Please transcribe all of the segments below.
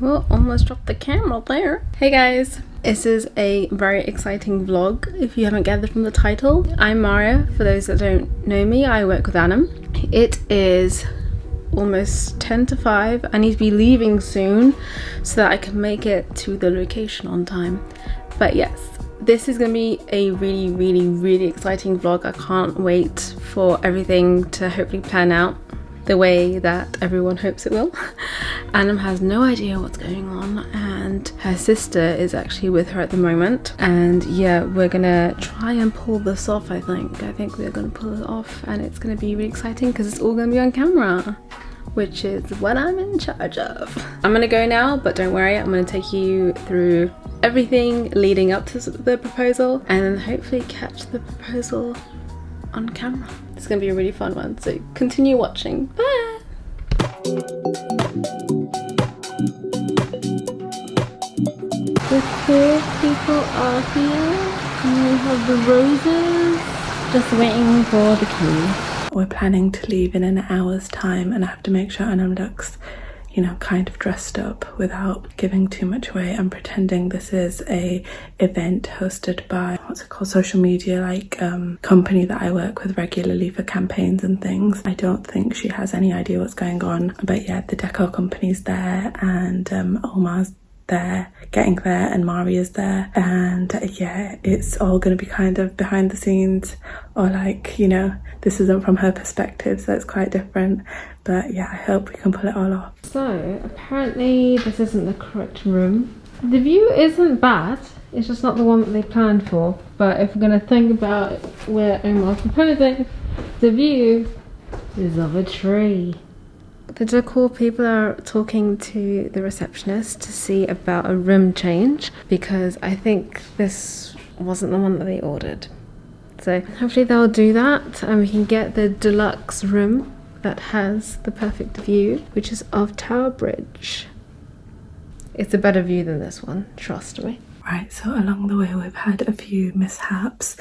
Well, almost dropped the camera there. Hey guys, this is a very exciting vlog if you haven't gathered from the title. I'm Maria, for those that don't know me, I work with Anam. It is almost 10 to 5. I need to be leaving soon so that I can make it to the location on time. But yes, this is going to be a really, really, really exciting vlog. I can't wait for everything to hopefully plan out the way that everyone hopes it will. Anam has no idea what's going on and her sister is actually with her at the moment and yeah we're gonna try and pull this off I think. I think we're gonna pull it off and it's gonna be really exciting because it's all gonna be on camera which is what I'm in charge of. I'm gonna go now but don't worry I'm gonna take you through everything leading up to the proposal and then hopefully catch the proposal on camera. It's gonna be a really fun one, so continue watching. Bye! The queer people are here, and we have the roses, just waiting for the key. We're planning to leave in an hour's time and I have to make sure Anam looks you know, kind of dressed up without giving too much away and pretending this is a event hosted by what's it called social media like um, company that I work with regularly for campaigns and things. I don't think she has any idea what's going on but yeah the decor company's there and um, Omar's there getting there and Mari is there and yeah it's all going to be kind of behind the scenes or like you know this isn't from her perspective so it's quite different but yeah I hope we can pull it all off. So apparently this isn't the correct room. The view isn't bad it's just not the one that they planned for but if we're going to think about where Omar's proposing the view is of a tree. The decor people are talking to the receptionist to see about a room change because I think this wasn't the one that they ordered. So hopefully they'll do that and we can get the deluxe room that has the perfect view, which is of Tower Bridge. It's a better view than this one, trust me. Right, so along the way we've had a few mishaps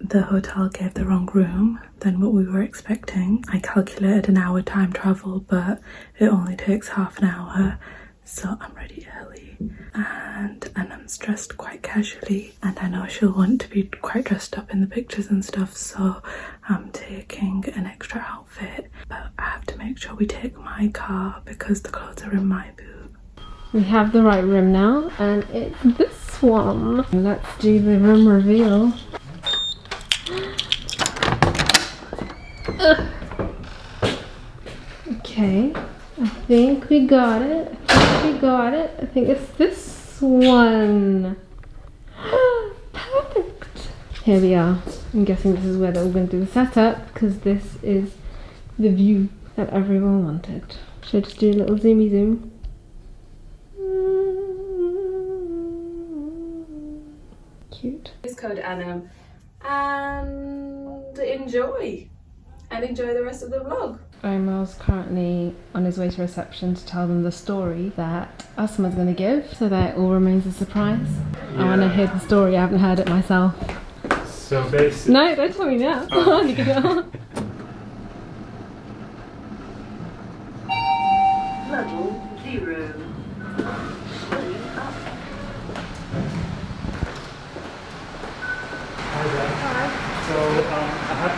the hotel gave the wrong room than what we were expecting. I calculated an hour time travel, but it only takes half an hour. So I'm ready early and and I'm dressed quite casually and I know she'll want to be quite dressed up in the pictures and stuff so I'm taking an extra outfit but I have to make sure we take my car because the clothes are in my boot. We have the right room now and it's this one. Let's do the room reveal. Okay, I think we got it. I think we got it. I think it's this one. Perfect. Here we are. I'm guessing this is where they're going to do the setup because this is the view that everyone wanted. Should I just do a little zoomy zoom? Cute. Use code Anam and enjoy and enjoy the rest of the vlog. Omar's currently on his way to reception to tell them the story that Asma's going to give so that it all remains a surprise. Yeah. I want to hear the story, I haven't heard it myself. So basically... No, don't tell me now. Oh. Level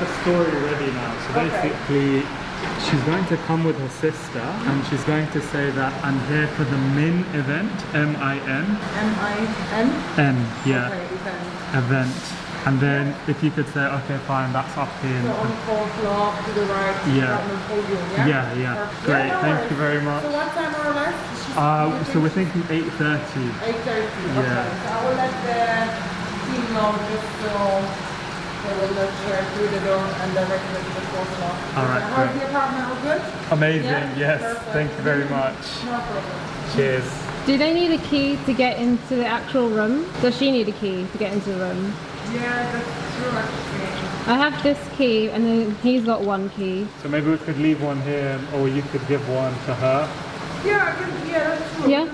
the story ready now. So basically, she's going to come with her sister and she's going to say that I'm here for the MIN event, M-I-N. M-I-N? N, yeah. Okay, event. Event. And then if you could say, okay, fine, that's up here. So on fourth floor to the right, yeah. podium, yeah? Yeah, yeah. Perfect. Great, yeah, no thank worries. you very much. So what time or less? Uh, so we're thinking 8.30. 8.30, okay. Yeah. So I will let the team know just so they will let her through the door and direct her to the fourth floor. All right, How's great. the apartment? All good? Amazing, Yeah? yes. Perfect. Thank you very much. No problem. Cheers. Do they need a key to get into the actual room? Does she need a key to get into the room? Yeah, that's true actually. I have this key and then he's got one key. So maybe we could leave one here or you could give one to her. Yeah, I can, yeah, that's true. Yeah.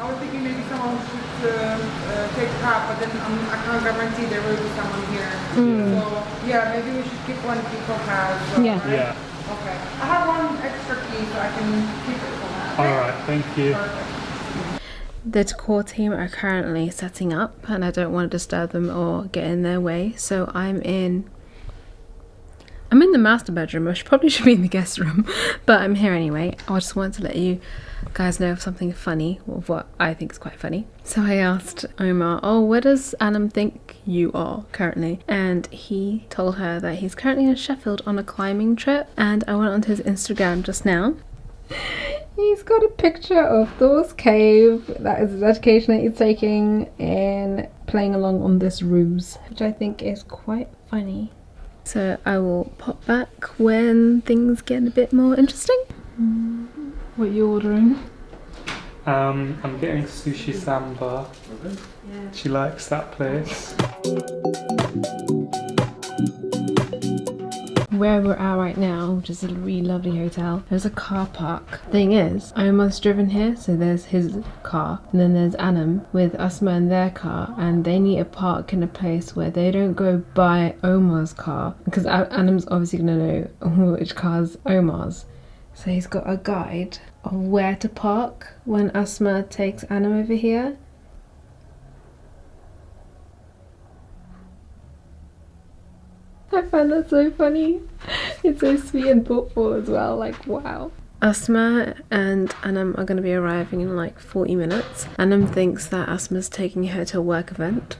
I was thinking maybe someone should uh, uh, take part, but then um, I can't guarantee there will be someone here. Mm. So yeah, maybe we should keep one key for her. as well, Yeah. right? Yeah. Okay. I have one extra key, so I can keep it for her. All right, thank you. Perfect. The decor team are currently setting up and I don't want to disturb them or get in their way. So I'm in I'm in the master bedroom. I should, probably should be in the guest room, but I'm here anyway. I just wanted to let you guys know of something funny, of what I think is quite funny. So I asked Omar, "Oh, where does Anam think you are currently?" And he told her that he's currently in Sheffield on a climbing trip. And I went onto his Instagram just now. He's got a picture of Thor's cave. That is his education that he's taking in playing along on this ruse, which I think is quite funny. So I will pop back when things get a bit more interesting. What are you ordering? Um, I'm getting sushi samba. She likes that place. Where we're at right now, which is a really lovely hotel, there's a car park. Thing is, Omar's driven here, so there's his car, and then there's Anam with Asma in their car, and they need a park in a place where they don't go by Omar's car, because Anam's obviously gonna know which car's Omar's. So he's got a guide of where to park when Asma takes Anam over here. I find that so funny. It's so sweet and thoughtful as well. Like, wow. Asma and Anam are going to be arriving in like 40 minutes. Anam thinks that Asma's taking her to a work event.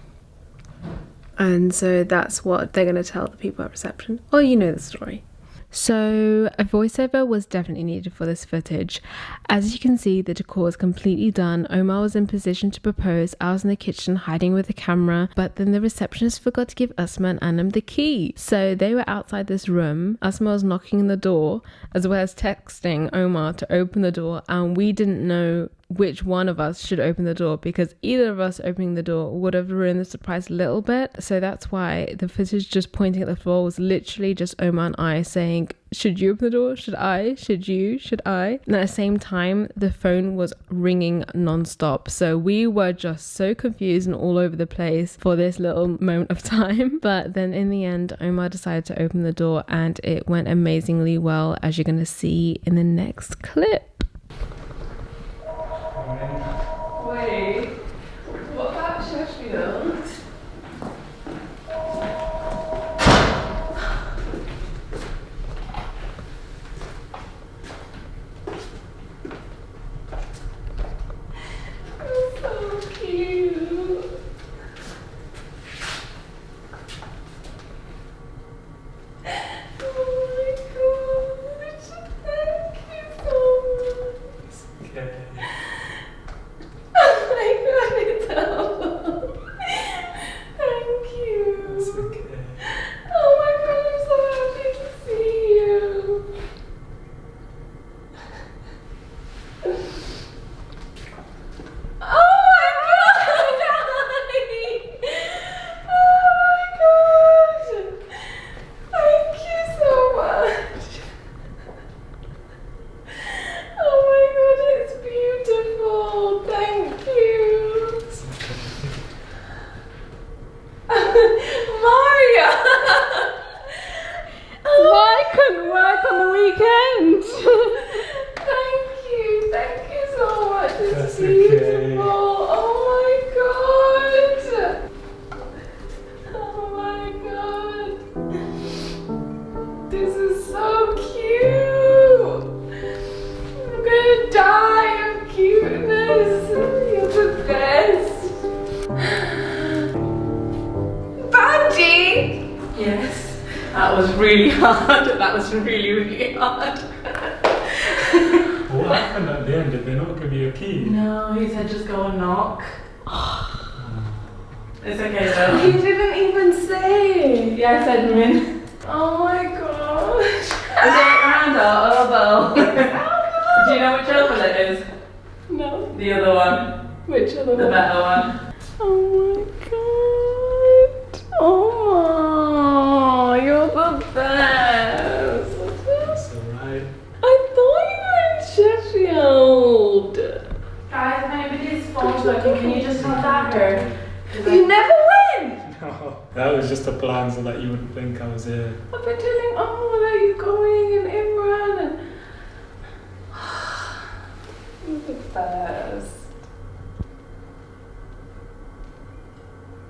And so that's what they're going to tell the people at reception. Oh, you know the story. So, a voiceover was definitely needed for this footage. As you can see, the decor is completely done. Omar was in position to propose. I was in the kitchen hiding with the camera, but then the receptionist forgot to give Asma and Anam the key. So, they were outside this room. Asma was knocking on the door as well as texting Omar to open the door, and we didn't know which one of us should open the door because either of us opening the door would have ruined the surprise a little bit. So that's why the footage just pointing at the floor was literally just Omar and I saying, Should you open the door? Should I? Should you? Should I? And at the same time, the phone was ringing non-stop. So we were just so confused and all over the place for this little moment of time. But then in the end, Omar decided to open the door and it went amazingly well, as you're going to see in the next clip. Was really, really hard. What happened at the end? Did they not give you a key? No, he said just go and knock. it's okay though. He didn't even say. Yeah, I said Edmund. Oh my gosh. Is it Randall or elbow? Do you know which elbow that is? No. The other one. Which other the one? The better one. Oh was it? I've been telling all about you going and Imran and. you the first.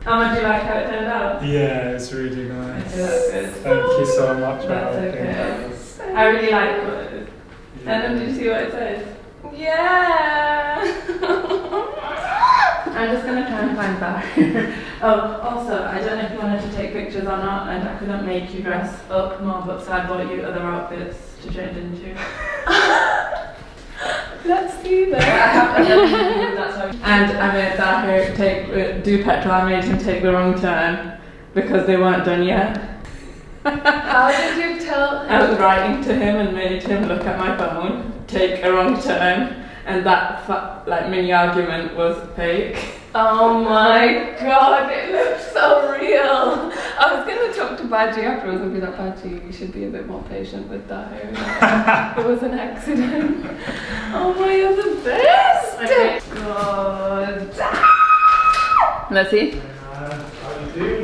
How much do you like how it turned out? Yeah, it's really nice. It good. Thank oh, you so oh, much. That's okay. So I really like it. Yeah. Adam, did you see what it said? Yeah. I'm just gonna try and find that. oh, also, I don't know if you wanted to take pictures or not, and I couldn't make you dress up more, but so I bought you other outfits to change into. Let's see I that. have that's how. And I made Zahir take uh, do petrol. I made him take the wrong turn because they weren't done yet. How did you tell? I was writing to him and made him look at my phone, take a wrong turn, and that fa- like mini argument was fake. Oh my god, it looks so real. I was gonna talk to Baji afterwards and be like, Baji, you should be a bit more patient with that hair. it was an accident. Oh my, you're the best. Okay. Oh god. Let's see.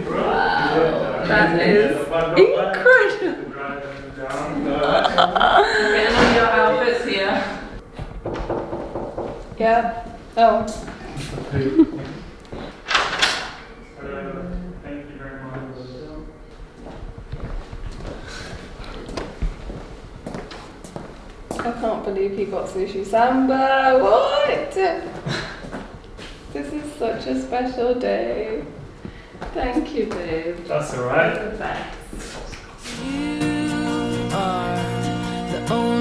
Wow, that is incredible. Getting on your outfits here. Yeah. Oh. Thank you very much. I can't believe he got sushi samba. What? This is such a special day. Thank you, babe. That's alright. You're the. You are the only